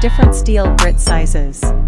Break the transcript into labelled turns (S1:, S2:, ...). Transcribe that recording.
S1: different steel grit sizes.